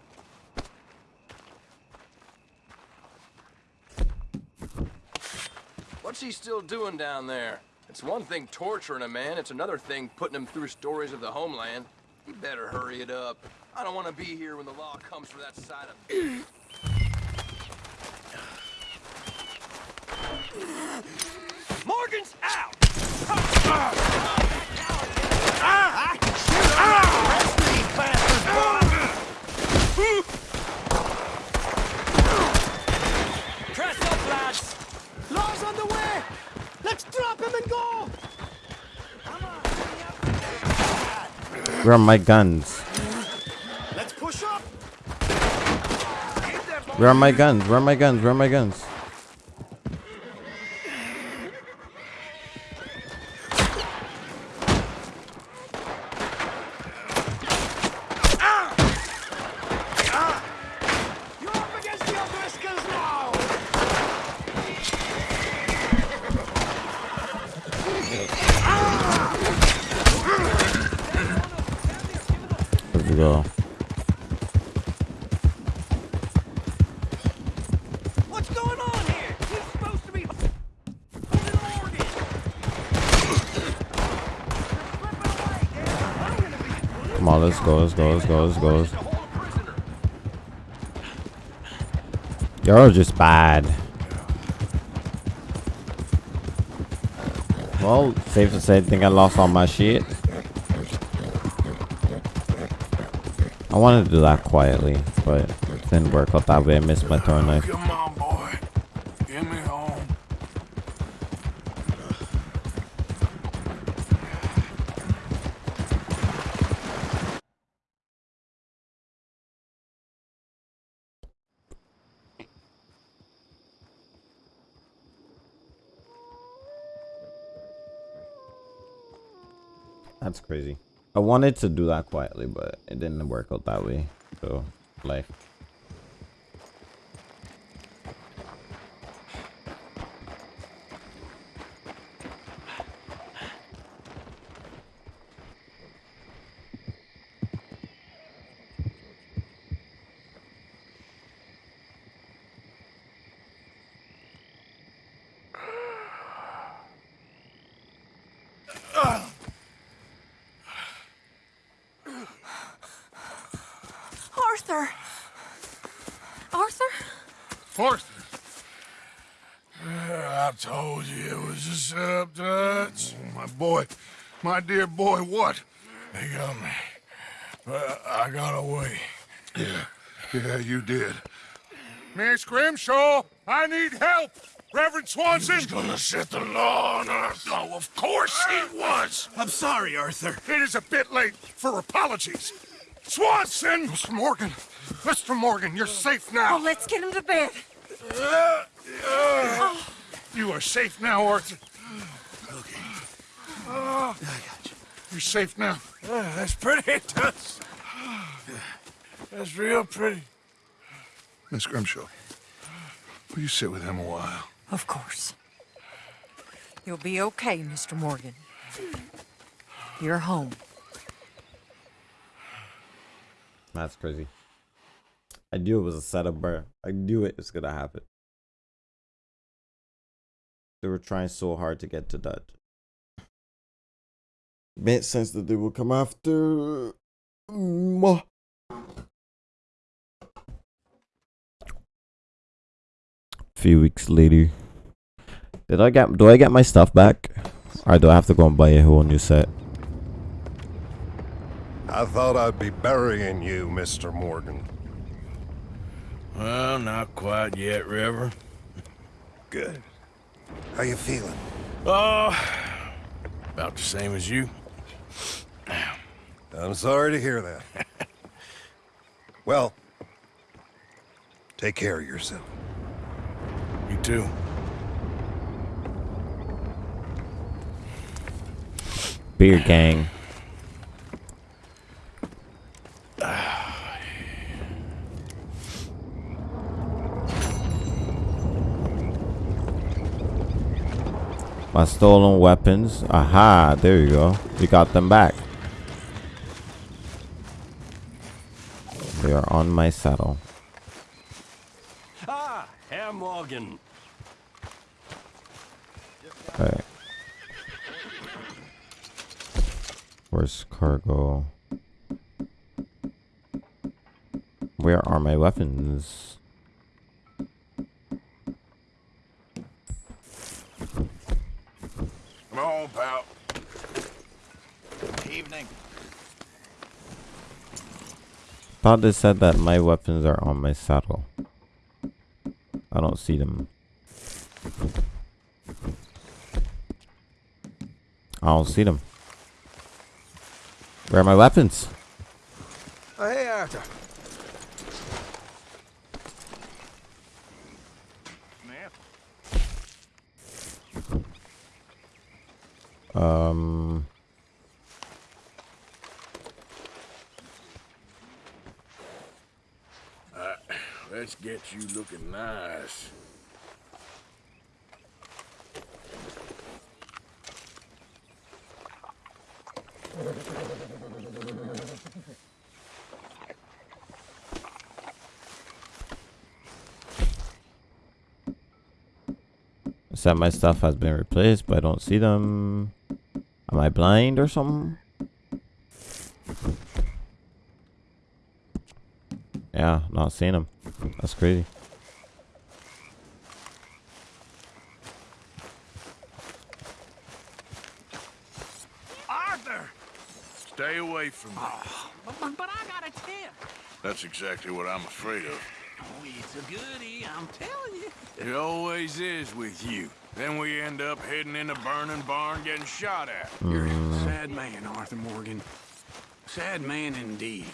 What's he still doing down there? It's one thing torturing a man, it's another thing putting him through stories of the homeland. He better hurry it up. I don't want to be here when the law comes for that side of... Morgan's out! Where are my guns? Let's push up! Where are my guns? Where are my guns? Where are my guns? You're up against the O'Driscolls now! Let's go. What's going on here? He's supposed to be holding Morgan! Go, let's go, let's go, let's go. You're just bad. Well, safe to say, I think I lost all my shit. I wanted to do that quietly, but didn't work out that way. I missed my throw knife. That's crazy. I wanted to do that quietly, but it didn't work out that way. So, life. Arthur! Arthur? Arthur. I told you it was a setup, Dutch. my boy, my dear boy, what? They got me. But I got away. Yeah, yeah, you did. Miss Grimshaw, I need help. Reverend Swanson. He's gonna set the law on us. Oh, of course he was. I'm sorry, Arthur. It is a bit late for apologies. Swanson! Mr. Morgan. Mr. Morgan, you're safe now. Oh, let's get him to bed. Uh, uh, You are safe now, Arthur. Okay. I got you. You're safe now. that's pretty, Tuss. That's real pretty. Miss Grimshaw, will you sit with him a while? Of course. You'll be okay, Mr. Morgan. You're home. That's crazy. I knew it was a setup, bro. I knew it was gonna happen. They were trying so hard to get to Dutch. Made sense that they would come after. Mwah. few weeks later. Did I get do I get my stuff back? Or do I have to go and buy a whole new set? I thought I'd be burying you, Mr. Morgan. Well, not quite yet, River. Good. How you feeling? Oh, about the same as you. I'm sorry to hear that. well, take care of yourself. You too. Beer gang. My stolen weapons. Aha, there you go. You got them back. They are on my saddle. Ah, Herr Morgan. Alright. Where's cargo? Where are my weapons? Come on, pal. Evening. Thought they said that my weapons are on my saddle. I don't see them. I don't see them. Where are my weapons? Oh, hey, Arthur. Um. Uh, let's get you looking nice. Said my stuff has been replaced, but I don't see them. Am I blind or something? Yeah, not seeing him. That's crazy. Arthur! Stay away from me. Oh, but, but, but I got a tip. That's exactly what I'm afraid of. Oh, it's a goodie, I'm telling you. It always is with you. Then we end up heading in a burning barn getting shot at. You're a mm. sad man, Arthur Morgan. Sad man indeed.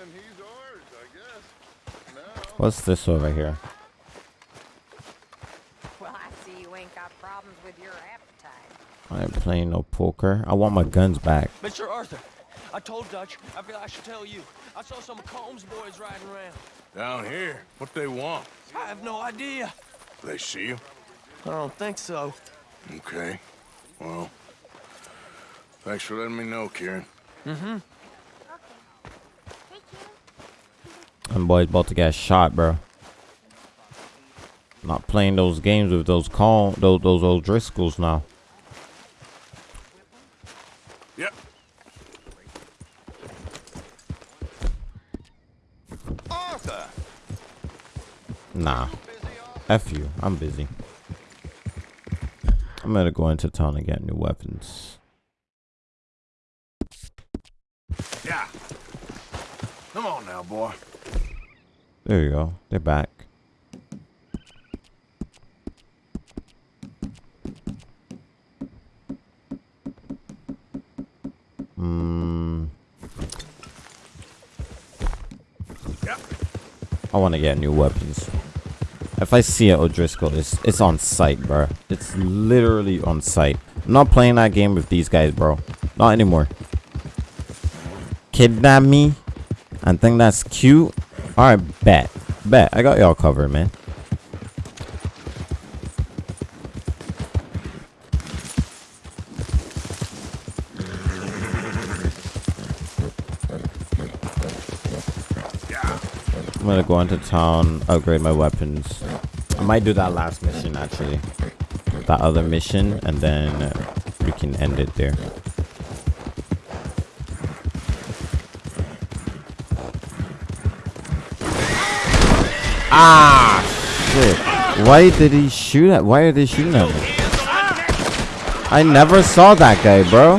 And he's ours, I guess. Now. What's this over here? Well, I see you ain't got problems with your appetite. I ain't playing no poker. I want my guns back. Mr. Arthur, I told Dutch. I feel I should tell you. I saw some Colm's boys riding around. Down here? What they want? I have no idea. They see you? I don't think so. Okay. Well, thanks for letting me know, Kieran. Mm-hmm. Them boys about to get shot, bro. Not playing those games with those call those those old Driscolls now. Yep. Arthur! Nah. F you. I'm busy. I'm gonna go into town and get new weapons. Yeah. Come on now, boy. There you go. They're back. Hmm. Yeah. I want to get new weapons. If I see an O'Driscoll, it's it's on site, bro. It's literally on site. I'm not playing that game with these guys, bro. Not anymore. Kidnap me and think that's cute. All right, bet, bet. I got y'all covered, man. I'm gonna go into town, upgrade my weapons. I might do that last mission actually. That other mission, and then we can end it there. Ah, shit. Why did he shoot at? Why are they shooting at me? I never saw that guy, bro.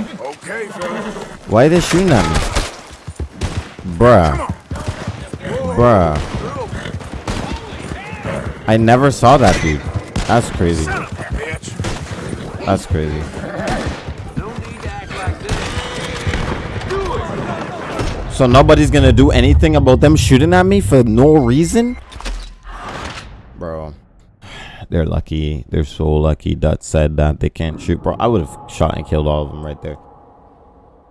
Why are they shooting at me? Bruh. Bruh. I never saw that dude. That's crazy. That's crazy. So nobody's gonna do anything about them shooting at me for no reason? Bro. They're lucky. They're so lucky Dutch said that they can't shoot. Bro, I would have shot and killed all of them right there.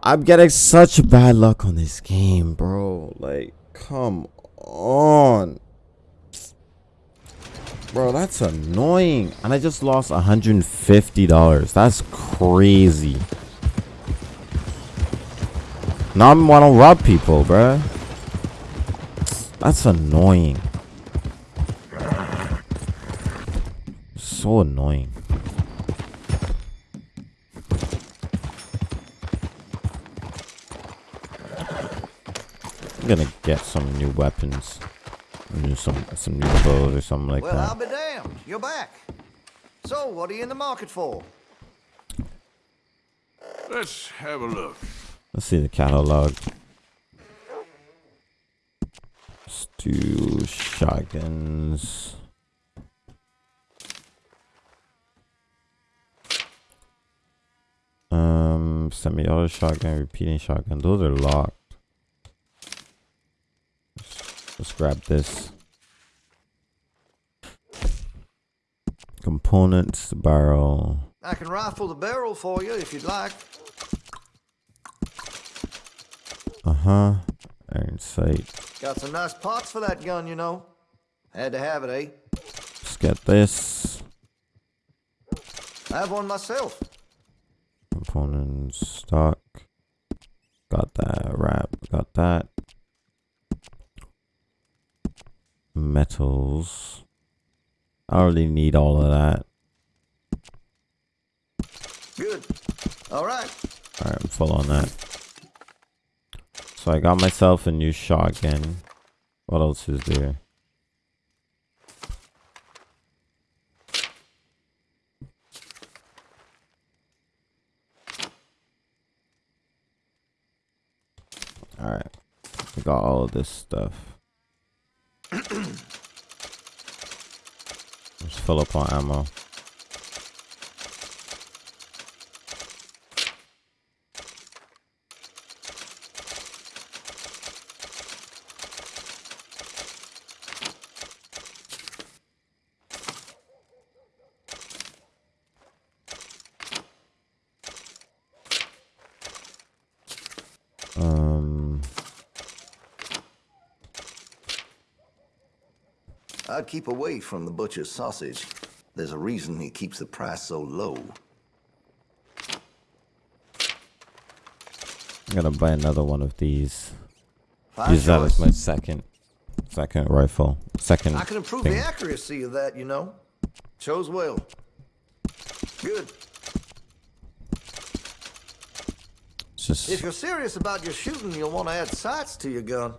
I'm getting such bad luck on this game, bro. Like, come on. Bro, that's annoying. And I just lost $150. That's crazy. Now I want to rob people, bro. That's annoying. So annoying. I'm gonna get some new weapons. New some some new clothes or something like well, I'll be damned. You're back. So, what are you in the market for? Let's have a look. Let's see the catalog. Let's do shotguns. Um, semi-auto shotgun, repeating shotgun. Those are locked. Let's, grab this. Components, barrel. I can rifle the barrel for you if you'd like. Uh-huh. Iron sight. Got some nice parts for that gun, you know. Had to have it, eh? Let's get this. I have one myself. Components, stock. Got that. Wrap. Got that. Metals. I already need all of that. Good. All right. Alright, I'm full on that. So I got myself a new shotgun. What else is there? Alright. We got all of this stuff. Fill up on ammo. Keep away from the butcher's sausage. There's a reason he keeps the price so low. I'm gonna buy another one of these. Fine Use that as my second, second rifle. Second. I can improve thing. the accuracy of that, you know. Chose well. Good. Just If you're serious about your shooting, you'll want to add sights to your gun.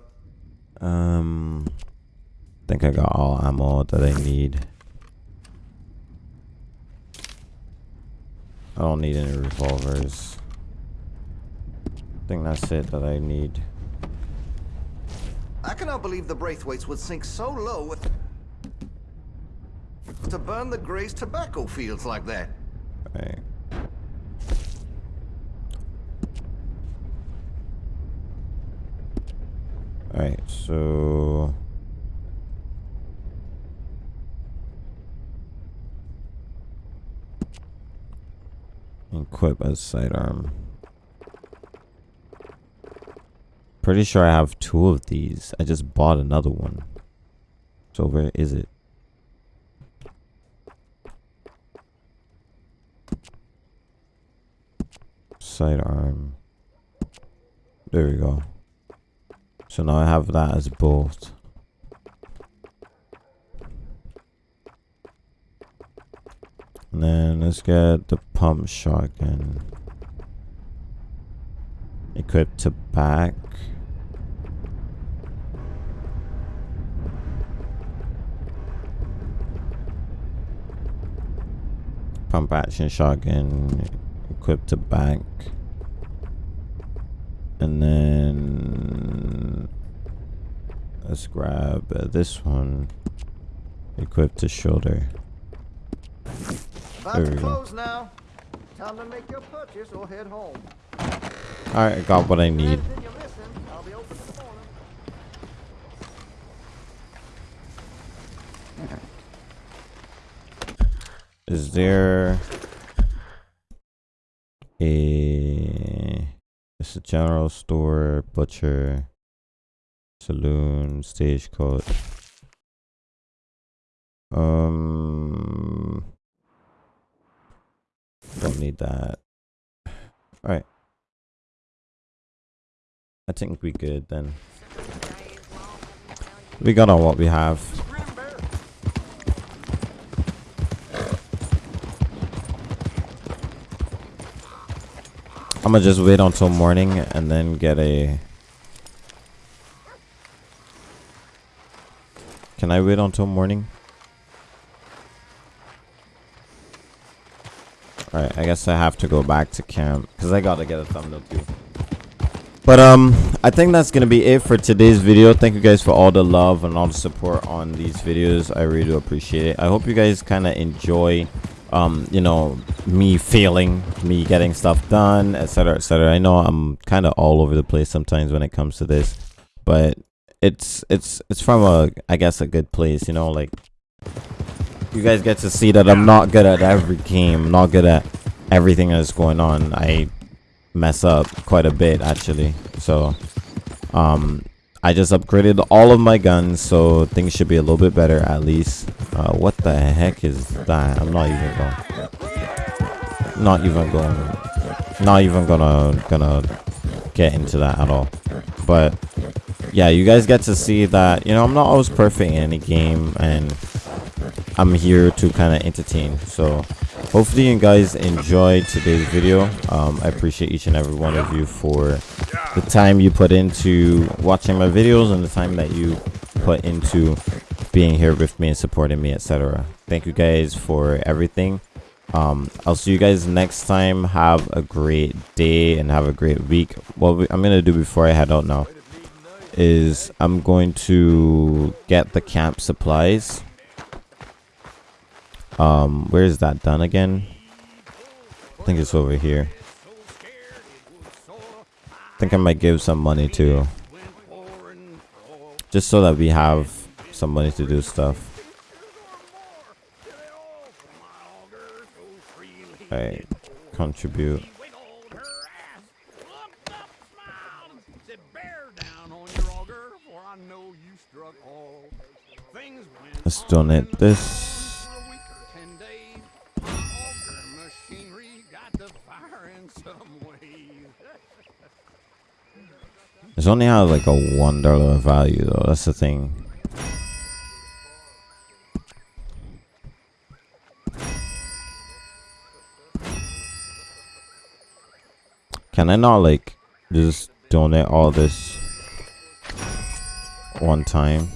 I I got all ammo that I need. I don't need any revolvers. I think that's it that I need. I cannot believe the Braithwaites would sink so low with to burn the Gray's tobacco fields like that. Right. Alright, so equip as sidearm. Pretty sure I have two of these. I just bought another one. So where is it? Sidearm. There we go. So now I have that as both. And then let's get the pump shotgun. Equipped to back. Pump action shotgun equipped to back. And then let's grab this one equipped to shoulder. About There to we go. close now. Time to make your purchase or head home. Alright, I got what I need. Anything you're missing, I'll be open in the morning. Is there a it's a general store, butcher, saloon, stagecoach. Um don't need that. Alright. I think we good then. We got on what we have. I'm gonna just wait until morning and then get a. Can I wait until morning? Alright, I guess I have to go back to camp because I gotta get a thumbnail too. But um, I think that's gonna be it for today's video. Thank you guys for all the love and all the support on these videos. I really do appreciate it. I hope you guys kind of enjoy, um, you know, me failing, me getting stuff done, etc., etc. I know I'm kind of all over the place sometimes when it comes to this, but it's it's it's from a I guess a good place, you know, like you guys get to see that I'm not good at every game, not good at everything that's going on. I mess up quite a bit actually. So um I just upgraded all of my guns so things should be a little bit better at least. Uh what the heck is that? I'm not even going not even going not even gonna gonna get into that at all. But yeah, you guys get to see that, you know, I'm not always perfect in any game and I'm here to kind of entertain. So hopefully you guys enjoyed today's video. Um, I appreciate each and every one of you for the time you put into watching my videos and the time that you put into being here with me and supporting me etc thank you guys for everything um i'll see you guys next time have a great day and have a great week what i'm gonna do before i head out now is i'm going to get the camp supplies um where is that done again i think it's over here I think I might give some money too. Just so that we have some money to do stuff. Alright, contribute. Let's donate this. This only has like a one dollar value though. That's the thing. Can I not like just donate all this one time?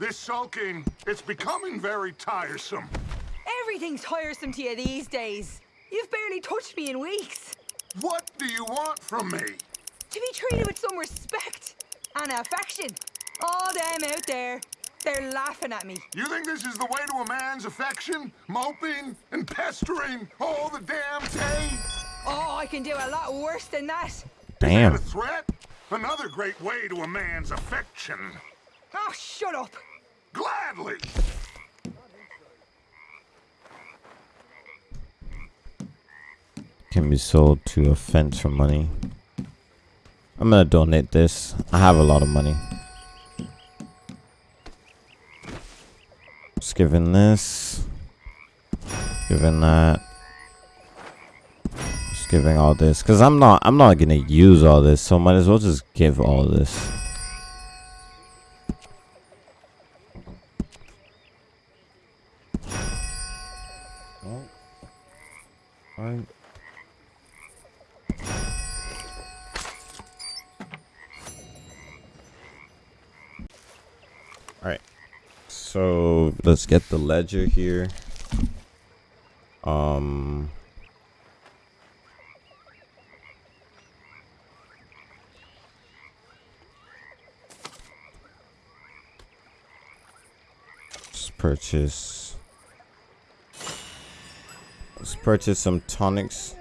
This sulking, it's becoming very tiresome. Everything's tiresome to you these days. You've barely touched me in weeks. What do you want from me? To be treated with some respect and affection. All them out there, they're laughing at me. You think this is the way to a man's affection? Moping and pestering all the damn day? Oh, I can do a lot worse than that. Damn. A threat? Another great way to a man's affection. Oh, shut up. Gladly. Can be sold to a fence for money. I'm gonna donate this. I have a lot of money. Just giving this. Giving that. Just giving all this. Cause I'm not I'm not gonna use all this, so might as well just give all this. Oh. Alright. Alright. So let's get the ledger here. Um Let's purchase Let's purchase some tonics.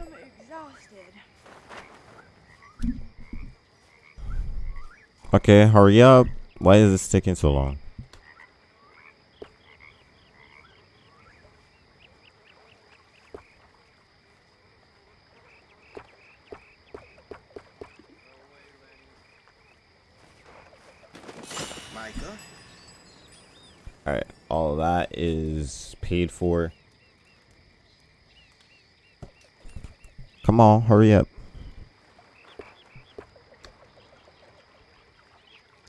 Okay, hurry up. Why is this taking so long? Micah? Alright, all that is paid for. Come on, hurry up.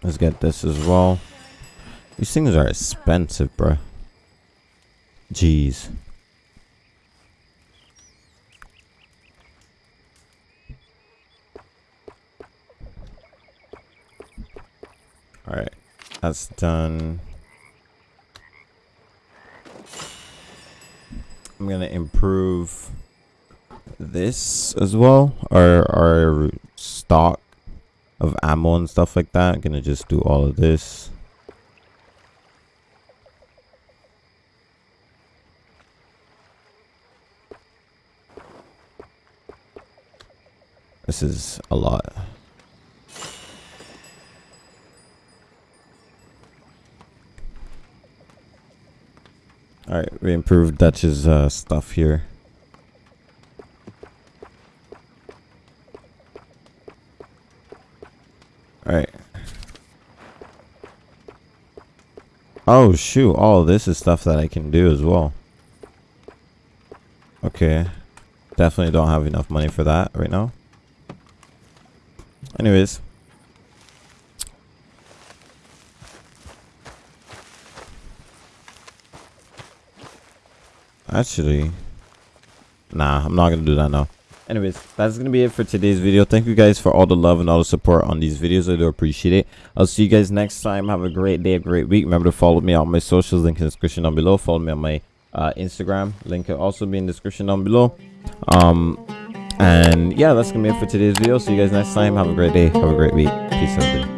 Let's get this as well. These things are expensive, bruh. Jeez. Alright, that's done. I'm gonna improve this as well, our our stock of ammo and stuff like that. I'm gonna just do all of this. This is a lot. Alright, we improved Dutch's uh, stuff here. Alright. Oh shoot, all this is stuff that I can do as well. Okay. Definitely don't have enough money for that right now. Anyways. Actually. Nah, I'm not gonna do that now. anyways that's gonna be it for today's video. Thank you guys for all the love and all the support on these videos. I do appreciate it. I'll see you guys next time. Have a great day a great week. Remember to follow me on my socials. Link in the description down below. Follow me on my uh, instagram. Link will also be in the description down below. Um and yeah that's gonna be it for today's video. See you guys next time. Have a great day. Have a great week. Peace out